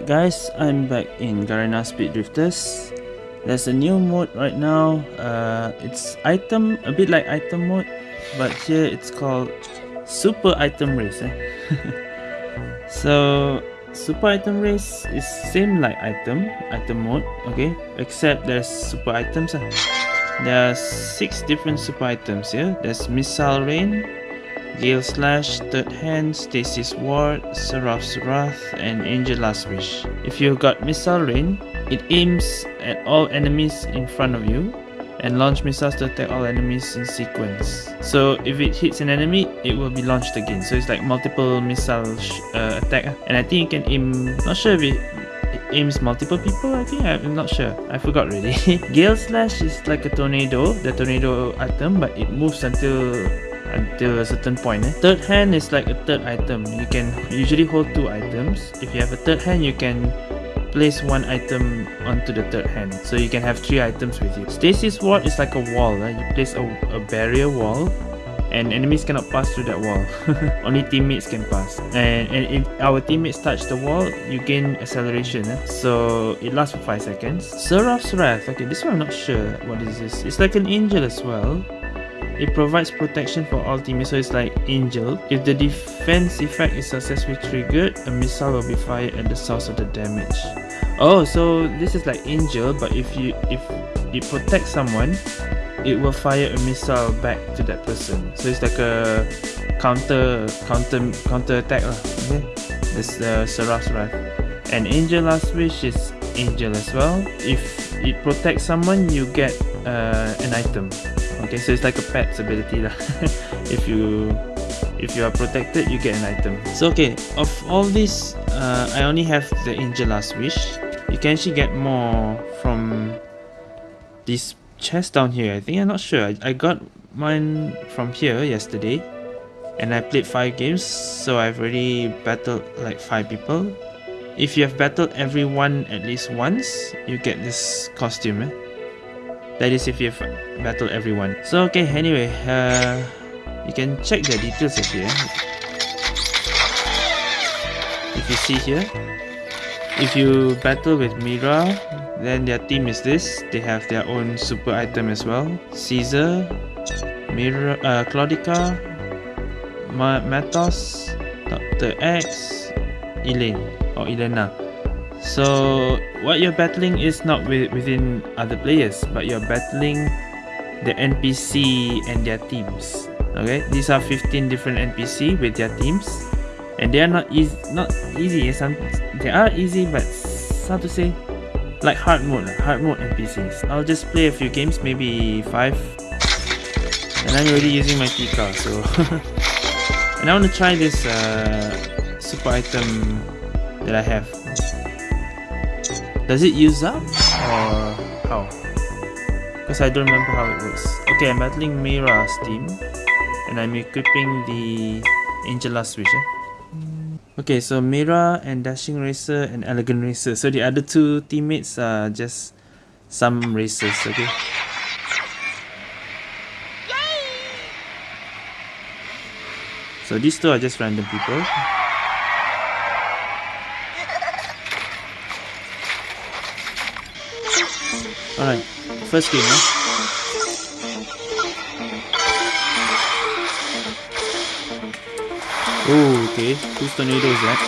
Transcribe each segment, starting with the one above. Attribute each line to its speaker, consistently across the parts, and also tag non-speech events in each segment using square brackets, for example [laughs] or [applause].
Speaker 1: Alright guys, I'm back in Garena Speed Drifters. There's a new mode right now. Uh, it's item, a bit like item mode, but here it's called Super Item Race. Eh? [laughs] so, Super Item Race is same like item, item mode, okay? Except there's super items. Eh? There are six different super items here. There's Missile Rain, Gale Slash, Third Hand, Stasis Ward, Seraph's Wrath, and Angel Last Wish. If you've got Missile Rain, it aims at all enemies in front of you and launch missiles to attack all enemies in sequence. So if it hits an enemy, it will be launched again. So it's like multiple missile uh, attack. And I think you can aim, not sure if it, it aims multiple people, I think, I'm not sure. I forgot really. Gale [laughs] Slash is like a tornado, the tornado item, but it moves until until a certain point. Eh? Third hand is like a third item. You can usually hold two items. If you have a third hand, you can place one item onto the third hand. So you can have three items with you. Stasis Ward is like a wall. Eh? You place a, a barrier wall and enemies cannot pass through that wall. [laughs] Only teammates can pass. And, and if our teammates touch the wall, you gain acceleration. Eh? So it lasts for 5 seconds. Seraph's Wrath. Okay, this one I'm not sure what is this. It's like an angel as well. It provides protection for all teammates, so it's like Angel. If the defense effect is successfully triggered, a missile will be fired at the source of the damage. Oh, so this is like Angel, but if you if it protects someone, it will fire a missile back to that person. So it's like a counter counter counter attack. Okay, this uh, Seraph's Wrath. And Angel Last Wish is Angel as well. If it protects someone, you get uh, an item. Okay, so it's like a pet's ability lah. [laughs] if you if you are protected, you get an item. So okay, of all these, uh, I only have the Angel Last Wish. You can actually get more from this chest down here. I think I'm not sure. I, I got mine from here yesterday, and I played five games, so I've already battled like five people. If you have battled everyone at least once, you get this costume. Eh? That is if you've battled everyone. So okay, anyway, uh, you can check the details here. If you see here, if you battle with Mira, then their team is this. They have their own super item as well. Caesar, Mira, uh, Claudica, Ma Matos, Dr. X, Elaine or Elena. So what you're battling is not with, within other players, but you're battling the NPC and their teams. Okay, these are 15 different NPC with their teams, and they are not easy. Not easy. Some they are easy, but how to say, like hard mode, hard mode NPCs. I'll just play a few games, maybe five, and I'm already using my Tika, so. [laughs] and I want to try this uh, super item that I have. Does it use up? Or how? Because I don't remember how it works. Okay, I'm battling Mira's team. And I'm equipping the Angel Last Eh? Okay, so Mira and Dashing Racer and Elegant Racer. So the other two teammates are just some racers, okay? So these two are just random people. Alright, first game, eh? Oh, okay. Whose tornado is that?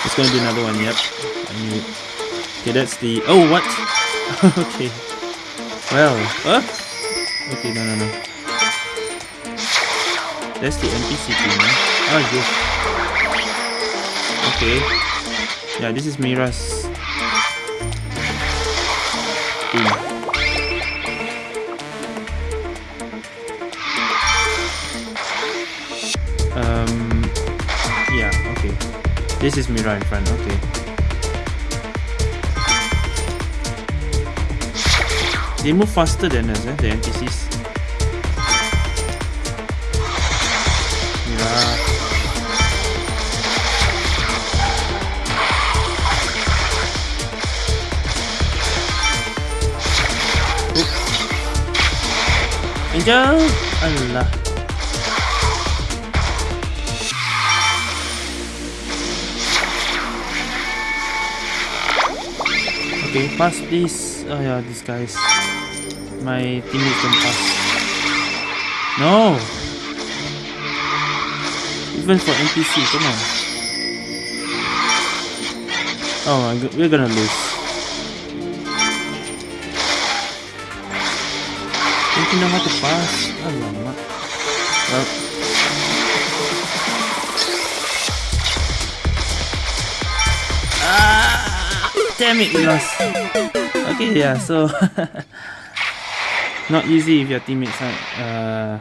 Speaker 1: [laughs] it's gonna be another one, yep. Okay, that's the... Oh, what? [laughs] okay. Well, huh? Okay, no, no, no. That's the NPC team, eh? Oh, yes. Okay. Yeah, this is Mira's This is Mira in front, okay. They move faster than us, eh, the NPCs. Mira. Angel! Allah. Okay, pass please. Oh yeah, these guys. My teammates don't pass. No! Even for NPC, come on. Oh, we're gonna lose. Don't you know how to pass? Oh Alamak. Well, damn it, we lost. Okay, yeah, so [laughs] not easy if your teammates aren't uh,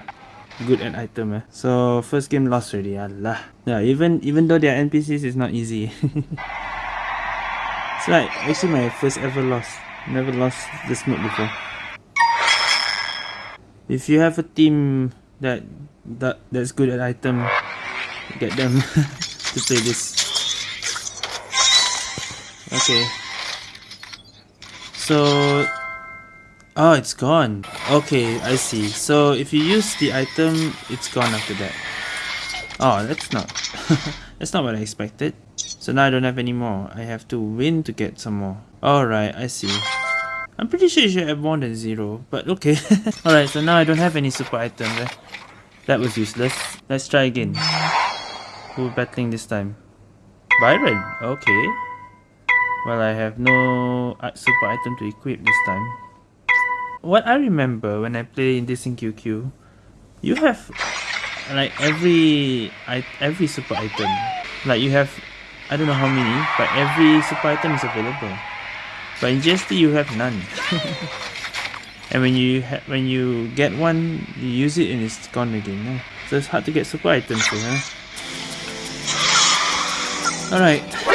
Speaker 1: good at item. Eh? So first game lost already. Allah. Yeah, even even though they're NPCs, it's not easy. [laughs] it's like actually my first ever loss. Never lost this mode before. If you have a team that that that's good at item, get them [laughs] to play this. Okay. So Oh, it's gone. Okay, I see. So if you use the item, it's gone after that. Oh, that's not... [laughs] that's not what I expected. So now I don't have any more. I have to win to get some more. Alright, I see. I'm pretty sure you should have more than zero, but okay. [laughs] Alright, so now I don't have any super items. Eh? That was useless. Let's try again. Who battling this time? Byron, okay. Well, I have no uh, super item to equip this time what I remember when I play in this in QQ, you have like every every super item. Like you have, I don't know how many, but every super item is available. But in GSD you have none. [laughs] and when you when you get one, you use it and it's gone again. So it's hard to get super items. Huh? Alright.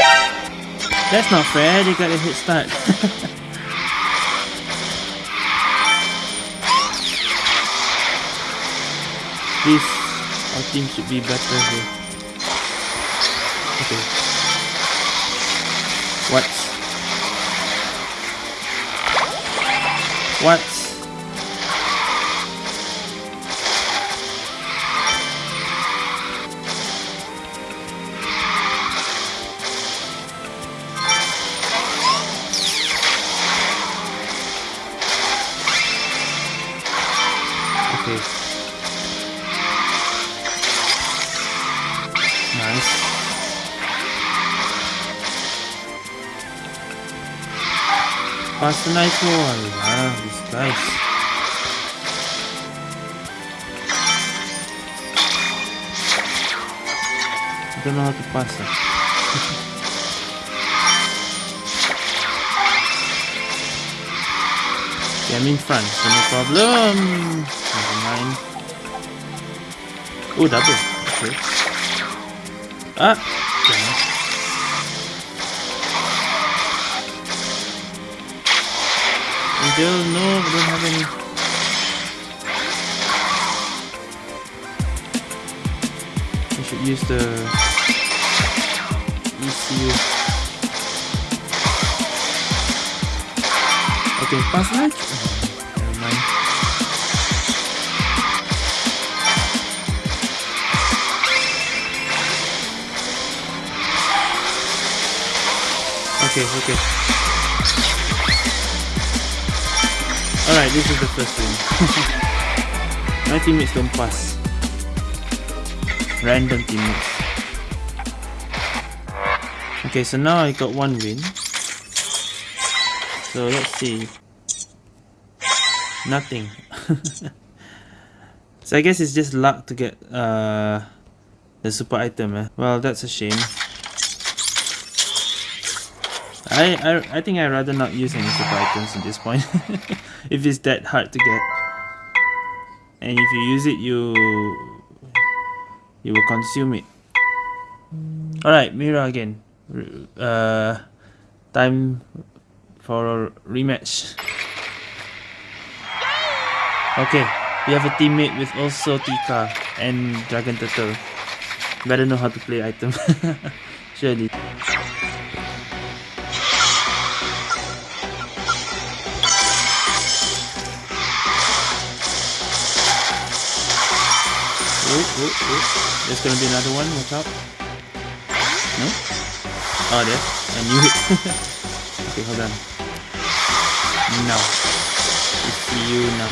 Speaker 1: That's not fair, they got a hit start. This our team should be better here. Okay. What? What? Pass the nice one. Ah, this guys. I don't know how to pass it. [laughs] okay, I'm in front, so no problem. Never mind. Oh, double. Okay. Ah! Still no, we don't have any. We should use the ECU. Okay, pass light. Never mind. Okay, okay. Alright, this is the first win. My teammates don't pass. Random teammates. Okay, so now I got one win. So let's see. Nothing. [laughs] so I guess it's just luck to get uh, the super item. Eh? Well, that's a shame. I, I, I think I'd rather not use any super items at this point. [laughs] if it's that hard to get. And if you use it, you you will consume it. Alright, Mira again. Uh, time for a rematch. Okay, we have a teammate with also Tika and Dragon Turtle. Better know how to play item. [laughs] Surely. Oh, oh. There's gonna be another one, watch out. No? Oh, there. I knew it. [laughs] okay, hold on. We see you now.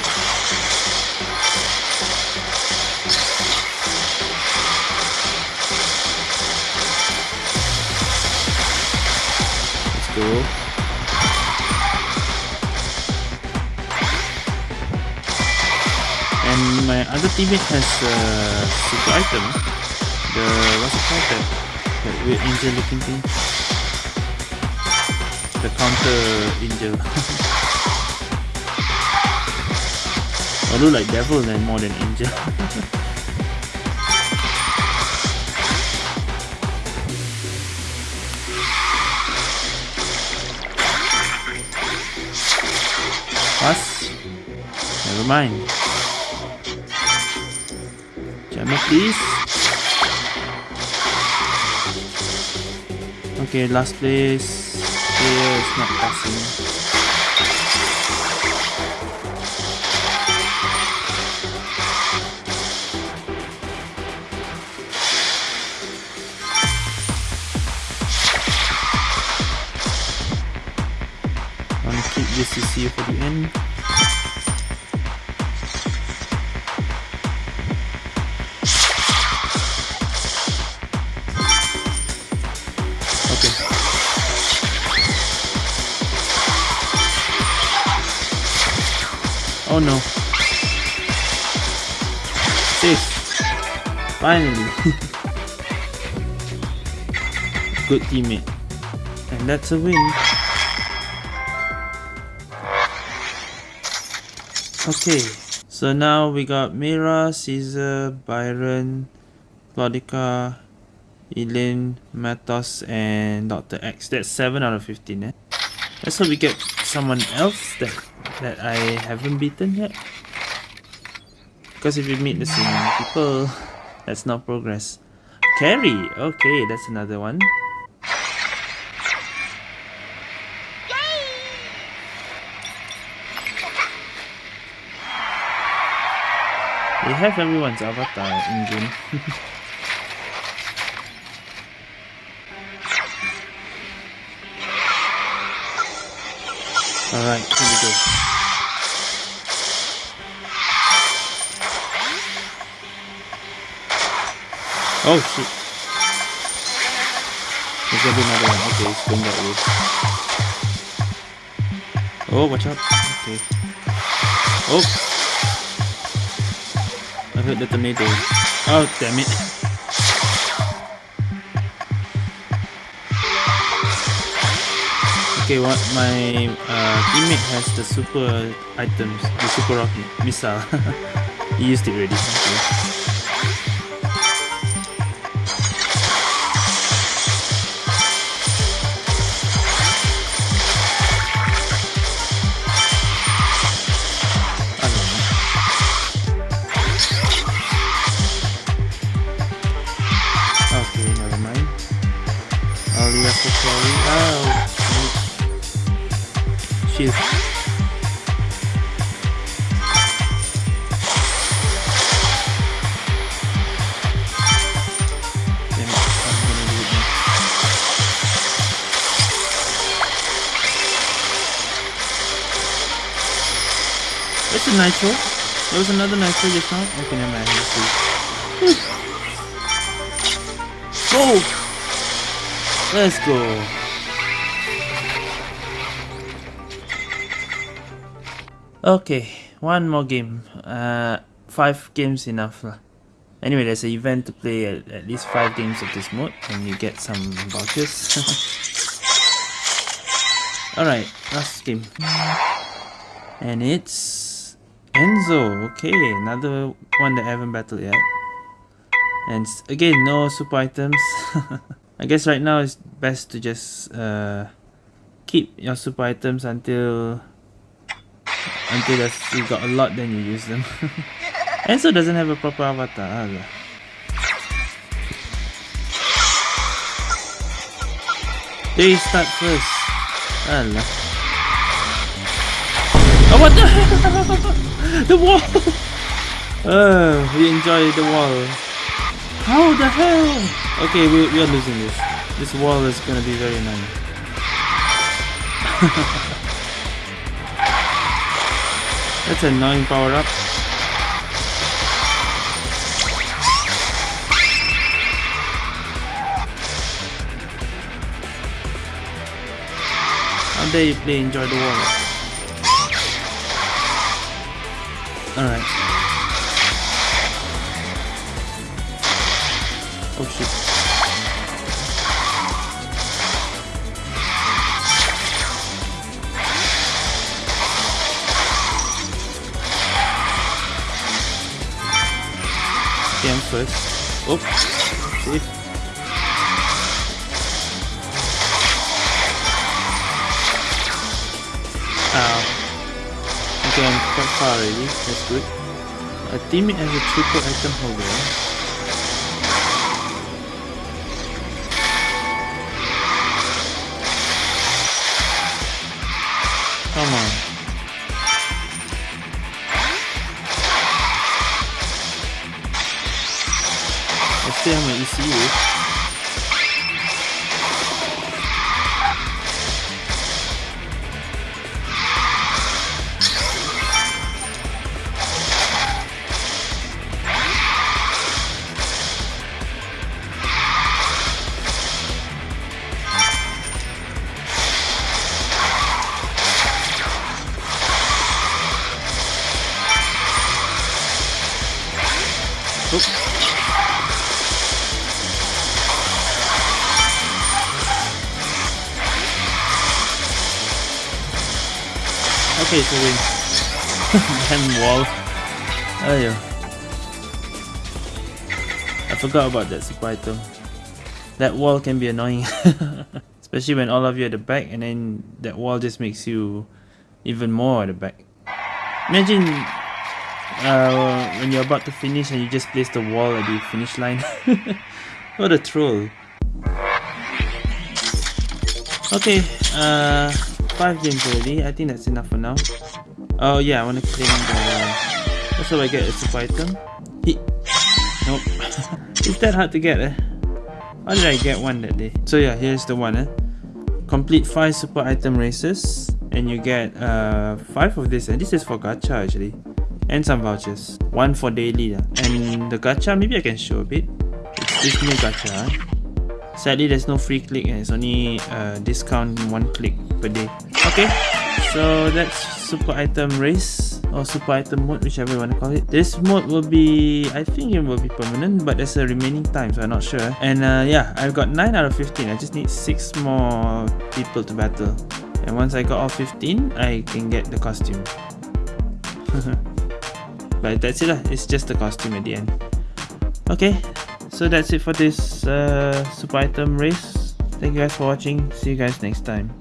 Speaker 1: Let's go. My other teammate has a super item. The what's it called? That, that weird angel looking thing. The counter angel. [laughs] I look like devil then more than angel. [laughs] Pass. Never mind. Please. Okay, last place. Here is not passing. To keep this CC for the end. Oh no. Safe. Finally. [laughs] Good teammate. And that's a win. Okay, so now we got Mira, Caesar, Byron, Claudica, Elaine, Matos, and Dr. X. That's 7 out of 15, eh? Let's hope we get someone else that, that I haven't beaten yet. Because if we meet the same people, that's not progress. Carry! Okay, that's another one. They have everyone's avatar in game. [laughs] Alright, here we go. Oh shit. There's gonna be another one. Okay, it's going that way. Oh, watch out. Okay. Oh! I heard the tornado. Oh, damn it. Okay, what my uh, teammate has the super items, the super rocket missile. [laughs] he used it already. Okay. That's a nitro. There was another nitro just now. Okay, never mind. Let's see. Go! Let's go. Okay, one more game. Uh, five games enough. Anyway, there's an event to play at, at least five games of this mode, and you get some vouchers. [laughs] Alright, last game. And it's Enzo. Okay, another one that I haven't battled yet. And again, no super items. [laughs] I guess right now it's best to just uh, keep your super items until until you got a lot, then you use them. [laughs] Enzo doesn't have a proper avatar. Alah. They start first. Alah. Oh, what the [laughs] hell? [laughs] The wall! Uh, we enjoy the wall. How the hell? Okay, we, we are losing this. This wall is gonna be very annoying. [laughs] That's a annoying power up. How dare you play enjoy the wall? Alright. Oh shit. Okay, first. Oh, safe. Ow. Okay, I'm quite far already. That's good. A teammate has a triple item holder. Come on. I still have my ECU. Okay, so we Damn wall. Oh yeah. I forgot about that super item. That wall can be annoying. [laughs] Especially when all of you are at the back and then that wall just makes you even more at the back. Imagine uh, when you're about to finish and you just place the wall at the finish line. [laughs] what a troll. Okay, uh, 5 games already. I think that's enough for now. Oh yeah, I want to claim the... That's how I get a super item. He... Nope. [laughs] it's that hard to get eh? How did I get one that day? So yeah, here's the one eh? Complete 5 super item races and you get uh 5 of this and this is for gacha actually. And some vouchers. One for daily And the gacha, maybe I can show a bit. It's this new gacha. Sadly, there's no free click and it's only uh, discount one click per day. Okay, so that's super item race or super item mode, whichever you want to call it. This mode will be, I think it will be permanent, but there's a remaining time, so I'm not sure. And uh, yeah, I've got 9 out of 15. I just need 6 more people to battle. And once I got all 15, I can get the costume. [laughs] but that's it lah. It's just the costume at the end. Okay, so that's it for this uh, super item race. Thank you guys for watching. See you guys next time.